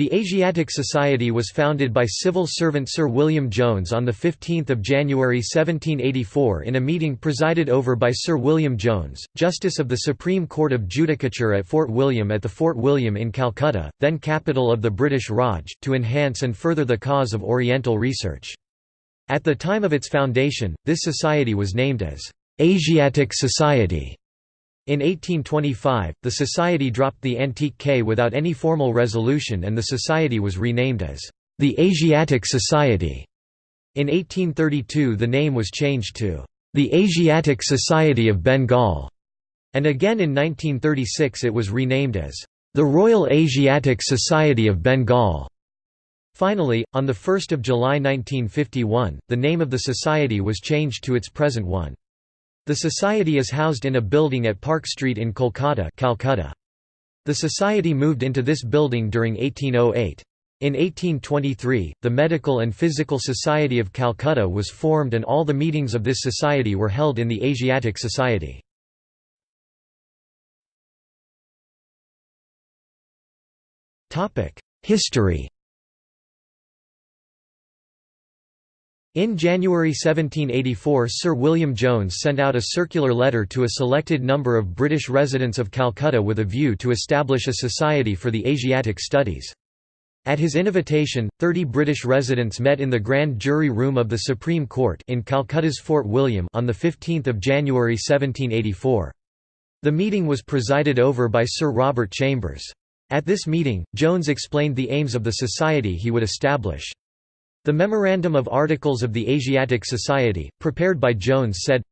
The Asiatic Society was founded by civil servant Sir William Jones on 15 January 1784 in a meeting presided over by Sir William Jones, Justice of the Supreme Court of Judicature at Fort William at the Fort William in Calcutta, then capital of the British Raj, to enhance and further the cause of Oriental research. At the time of its foundation, this society was named as Asiatic Society. In 1825, the Society dropped the antique K without any formal resolution and the Society was renamed as the Asiatic Society. In 1832 the name was changed to the Asiatic Society of Bengal, and again in 1936 it was renamed as the Royal Asiatic Society of Bengal. Finally, on 1 July 1951, the name of the society was changed to its present one. The society is housed in a building at Park Street in Kolkata Calcutta. The society moved into this building during 1808. In 1823, the Medical and Physical Society of Calcutta was formed and all the meetings of this society were held in the Asiatic Society. History In January 1784 Sir William Jones sent out a circular letter to a selected number of British residents of Calcutta with a view to establish a society for the Asiatic studies. At his invitation, 30 British residents met in the Grand Jury Room of the Supreme Court in Calcutta's Fort William on 15 January 1784. The meeting was presided over by Sir Robert Chambers. At this meeting, Jones explained the aims of the society he would establish. The Memorandum of Articles of the Asiatic Society, prepared by Jones said,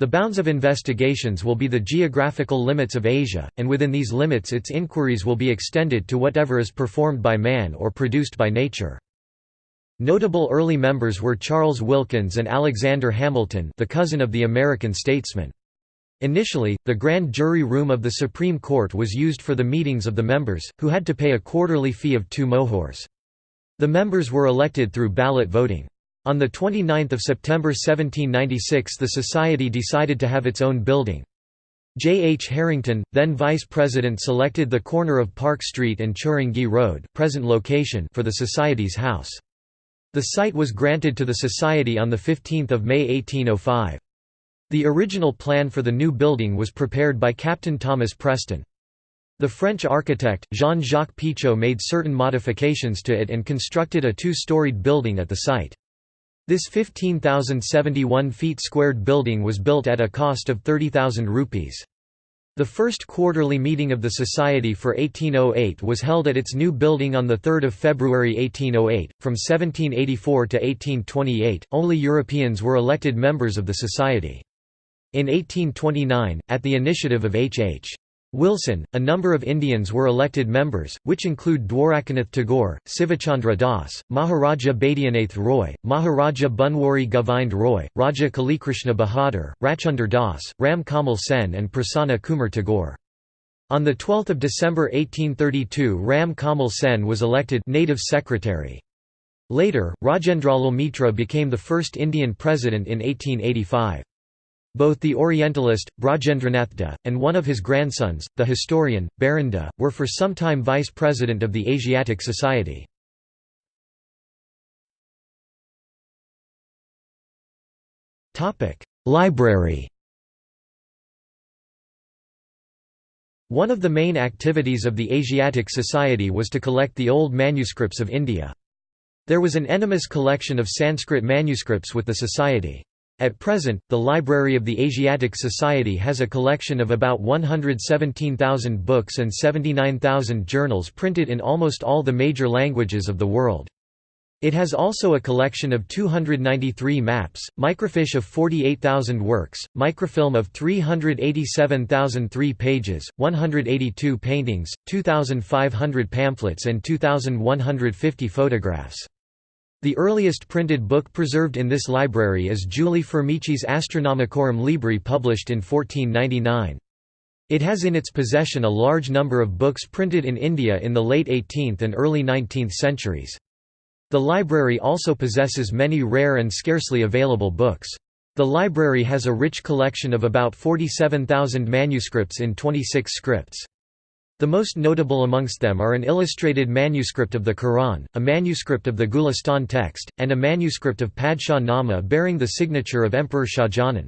The bounds of investigations will be the geographical limits of Asia, and within these limits its inquiries will be extended to whatever is performed by man or produced by nature. Notable early members were Charles Wilkins and Alexander Hamilton the cousin of the American statesman. Initially, the grand jury room of the Supreme Court was used for the meetings of the members, who had to pay a quarterly fee of two mohurs. The members were elected through ballot voting. On 29 September 1796 the Society decided to have its own building. J. H. Harrington, then vice president selected the corner of Park Street and Chowringhee Road present location for the Society's house. The site was granted to the Society on 15 May 1805. The original plan for the new building was prepared by Captain Thomas Preston. The French architect, Jean-Jacques Pichon made certain modifications to it and constructed a two-storied building at the site. This 15,071 feet squared building was built at a cost of 30,000 rupees. The first quarterly meeting of the Society for 1808 was held at its new building on 3 February 1808. From 1784 to 1828, only Europeans were elected members of the Society. In 1829, at the initiative of H. H. Wilson, a number of Indians were elected members, which include Dwarakanath Tagore, Sivachandra Das, Maharaja Baidyanath Roy, Maharaja Bunwari Govind Roy, Raja Kalikrishna Bahadur, Rachunder Das, Ram Kamal Sen and Prasanna Kumar Tagore. On 12 December 1832 Ram Kamal Sen was elected native secretary. Later, Rajendralal Mitra became the first Indian president in 1885. Both the Orientalist, Brajendranath De, and one of his grandsons, the historian, Barun De, were for some time vice president of the Asiatic Society. Library One of the main activities of the Asiatic Society was to collect the old manuscripts of India. There was an enormous collection of Sanskrit manuscripts with the Society. At present, the Library of the Asiatic Society has a collection of about 117,000 books and 79,000 journals printed in almost all the major languages of the world. It has also a collection of 293 maps, microfiche of 48,000 works, microfilm of 387,003 pages, 182 paintings, 2,500 pamphlets and 2,150 photographs. The earliest printed book preserved in this library is Giulio Firmici's Astronomicorum Libri published in 1499. It has in its possession a large number of books printed in India in the late 18th and early 19th centuries. The library also possesses many rare and scarcely available books. The library has a rich collection of about 47,000 manuscripts in 26 scripts. The most notable amongst them are an illustrated manuscript of the Quran, a manuscript of the Gulistan text, and a manuscript of Padshah Nama bearing the signature of Emperor Shahjahan.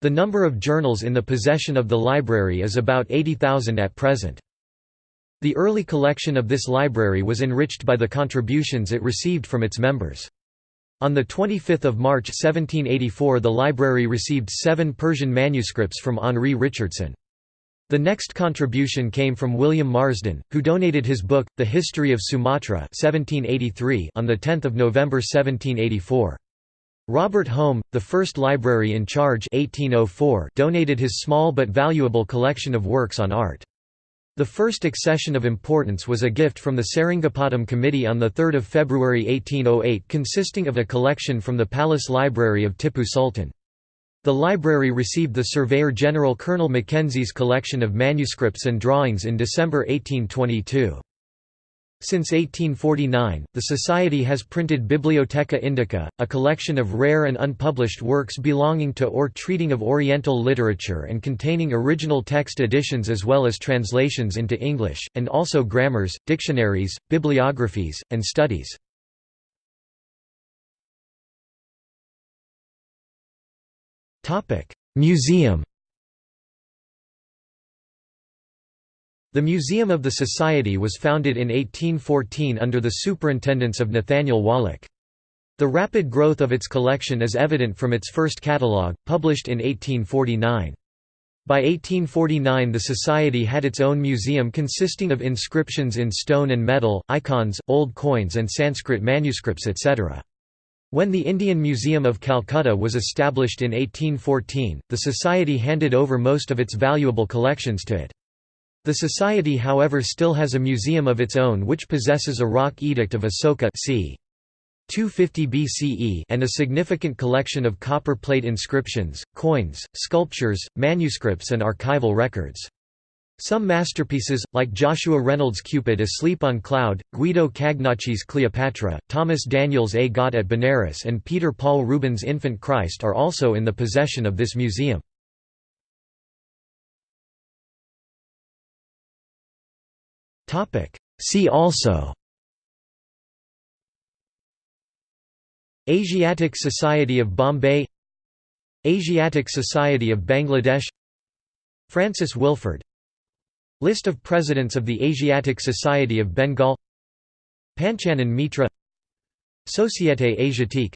The number of journals in the possession of the library is about 80,000 at present. The early collection of this library was enriched by the contributions it received from its members. On 25 March 1784 the library received seven Persian manuscripts from Henry Richardson. The next contribution came from William Marsden, who donated his book, The History of Sumatra 1783 on 10 November 1784. Robert Home, the first library in charge 1804, donated his small but valuable collection of works on art. The first accession of importance was a gift from the Seringapatam Committee on 3 February 1808 consisting of a collection from the Palace Library of Tipu Sultan. The library received the Surveyor General Colonel Mackenzie's collection of manuscripts and drawings in December 1822. Since 1849, the Society has printed Bibliotheca Indica, a collection of rare and unpublished works belonging to or treating of Oriental literature and containing original text editions as well as translations into English, and also grammars, dictionaries, bibliographies, and studies. Museum The Museum of the Society was founded in 1814 under the superintendence of Nathaniel Wallich. The rapid growth of its collection is evident from its first catalogue, published in 1849. By 1849 the Society had its own museum consisting of inscriptions in stone and metal, icons, old coins and Sanskrit manuscripts etc. When the Indian Museum of Calcutta was established in 1814, the Society handed over most of its valuable collections to it. The society however still has a museum of its own which possesses a rock edict of Asoka c. 250 BCE and a significant collection of copper plate inscriptions, coins, sculptures, manuscripts and archival records. Some masterpieces, like Joshua Reynolds' Cupid Asleep on Cloud, Guido Cagnacci's Cleopatra, Thomas Daniell's A Ghat at Benares and Peter Paul Rubens' Infant Christ are also in the possession of this museum. See also Asiatic Society of Bombay Asiatic Society of Bangladesh Francis Wilford List of Presidents of the Asiatic Society of Bengal Panchanan Mitra Société Asiatique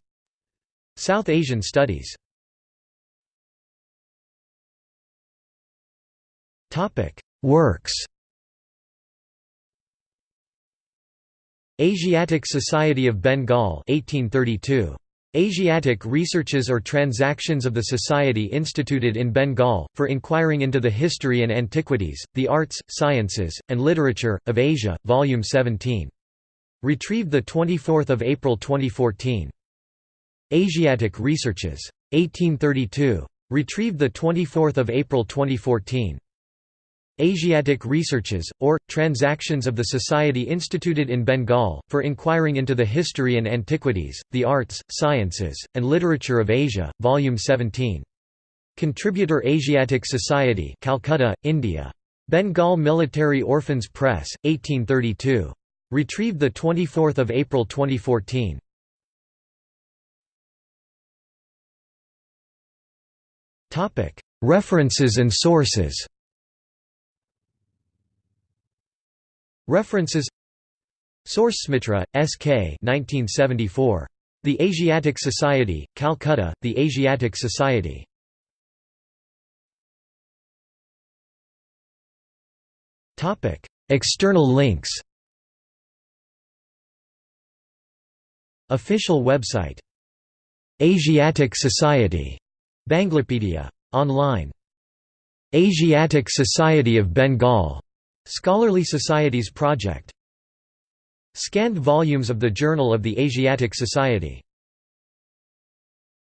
South Asian Studies Works Asiatic Society of Bengal 1832. Asiatic researches or transactions of the Society instituted in Bengal, for inquiring into the history and antiquities, the arts, sciences, and literature, of Asia, Volume 17. Retrieved 24 April 2014. Asiatic Researches. 1832. Retrieved 24 April 2014. Asiatic Researches, or, Transactions of the Society instituted in Bengal, for inquiring into the history and antiquities, the arts, sciences, and literature of Asia, Volume 17. Contributor Asiatic Society Calcutta, India. Bengal Military Orphans Press, 1832. Retrieved 24 April 2014. References and sources References Source Smitra, S.K. 1974. The Asiatic Society, Calcutta, The Asiatic Society. External links Official website Asiatic Society Banglapedia. Online Asiatic Society of Bengal Scholarly Societies Project. Scanned volumes of the Journal of the Asiatic Society